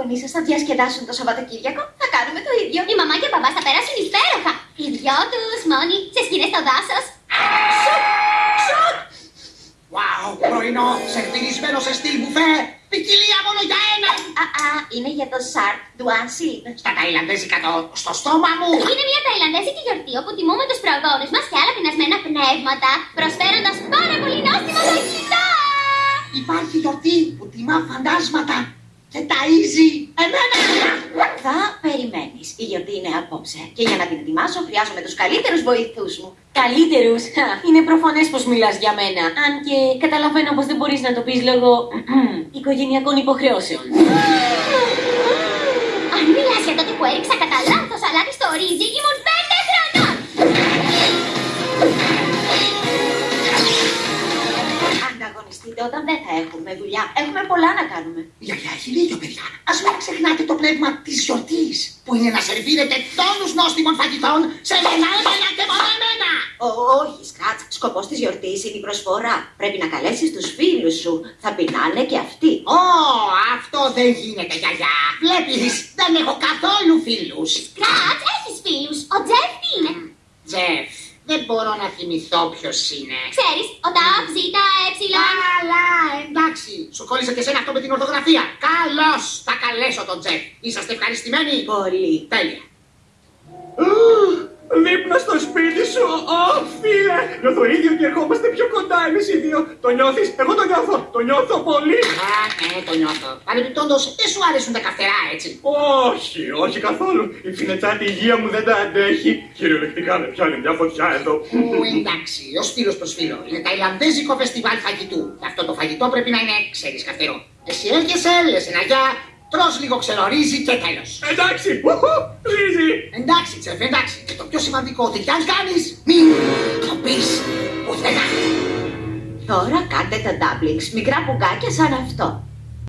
γονείς σας θα διασκεδάσουν το Σαββατοκύριακο, θα κάνουμε το ίδιο. Η μαμά και ο μπαμπάς θα περάσουν υπέροχα. Οι δυο τους μόνοι σε σκηνές στο δάσος. Wow, πρωινό, σερβιρισμένο σε στυλ μπουφέ. Ποικιλία μόνο για ένα. Α, α, είναι για το Σαρτ του Ανσίλ. Στα ταϊλανδέζικα το στο στόμα μου. Είναι μια ταϊλανδέζικη γιορτή όπου τιμούμε τους προγόνους μας και άλλα πεινασμένα πνεύματα, προσφέροντας πάρα πολύ νόστιμο φαγητό. Υπάρχει γιορτή που τιμά φαντάσματα και ταΐζει εμένα. Θα περιμένεις. Η γιορτή είναι απόψε. Και για να την ετοιμάσω, χρειάζομαι τους καλύτερους βοηθούς μου. Καλύτερους; Είναι προφανές πως μιλάς για μένα. Αν και καταλαβαίνω πως δεν μπορείς να το πεις λόγω οικογενειακών υποχρεώσεων. Αν μιλάς για τότε που έριξα κατά λάθος αλάτι στο ρύζι, ήμουν Ανταγωνιστείτε όταν δεν θα έχουμε δουλειά. Έχουμε πολλά να κάνουμε. Η γιαγιά έχει δίκιο, παιδιά. Α μην ξεχνάτε το πνεύμα της γιορτής, που είναι να σερβίρετε τόνους νόστιμων φαγητών σε μένα, εμένα και μόνο εμένα. Ω, όχι, Σκάτς. Σκοπός της γιορτής είναι η προσφορά. Πρέπει να καλέσεις τους φίλους σου. Θα πεινάνε και αυτοί. Ω, αυτό δεν γίνεται, γιαγιά. Βλέπεις, δεν έχω καθόλου φίλους. Κρατ, έχεις φίλους. Ο Τζεφ τι είναι. Τζεφ, δεν μπορώ να θυμηθώ ποιος είναι. Ξέρεις, ο Ταφ, Ζήτα, Εψιλόν. Καλά, εντάξει. Σου κόλλησε και σένα αυτό με την ορθογραφία. Καλώς, θα καλέσω τον Τζεφ. Είσαστε ευχαριστημένοι. Πολύ. Τέλεια. Δείπνα στο σπίτι σου, Ω, φίλε! Νιώθω ίδιο και ερχόμαστε πιο κοντά εμείς οι δύο. Το νιώθεις, εγώ το νιώθω, το νιώθω πολύ. Α, ναι, το νιώθω. Παρεμπιπτόντως, δεν σου αρέσουν τα καυτερά, έτσι. Όχι, όχι καθόλου. Η φινετσάτη υγεία μου δεν τα αντέχει. Κυριολεκτικά με πιάνει μια φωτιά εδώ. Ου, εντάξει, ω φίλο προ φίλο. Είναι ταϊλανδέζικο φεστιβάλ φαγητού. Και αυτό το φαγητό πρέπει να είναι, ξέρεις, καυτερό. Εσύ έρχεσαι, λε ένα γεια, τρως λίγο ξερορίζι και τέλος. Εντάξει, ουχου, ρύζι. Εντάξει, τσεφ, εντάξει. Και το πιο σημαντικό, ότι κι αν κάνεις, μην το πεις πουθενά. Τώρα κάντε τα ντάμπλινγκς. Μικρά πουγκάκια σαν αυτό.